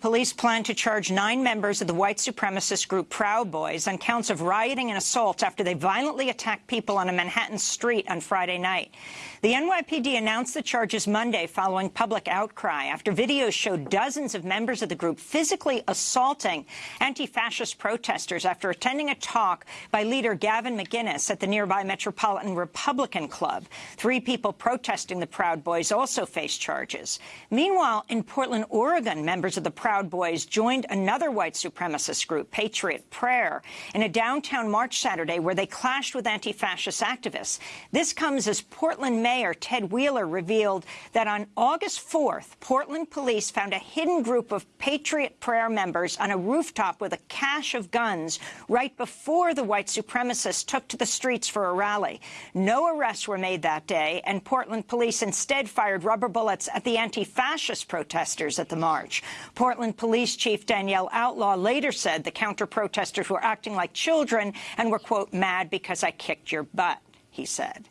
Police plan to charge nine members of the white supremacist group Proud Boys on counts of rioting and assault after they violently attacked people on a Manhattan street on Friday night. The NYPD announced the charges Monday following public outcry after videos showed dozens of members of the group physically assaulting anti-fascist protesters after attending a talk by leader Gavin McInnes at the nearby Metropolitan Republican Club. Three people protesting the Proud Boys also face charges. Meanwhile, in Portland, Oregon, members of the Proud Boys joined another white supremacist group, Patriot Prayer, in a downtown march Saturday where they clashed with anti-fascist activists. This comes as Portland Mayor Ted Wheeler revealed that on August 4th, Portland police found a hidden group of Patriot Prayer members on a rooftop with a cache of guns right before the white supremacists took to the streets for a rally. No arrests were made that day, and Portland police instead fired rubber bullets at the anti-fascist protesters at the march. Portland Police Chief Danielle Outlaw later said the counter-protesters were acting like children and were, quote, mad because I kicked your butt, he said.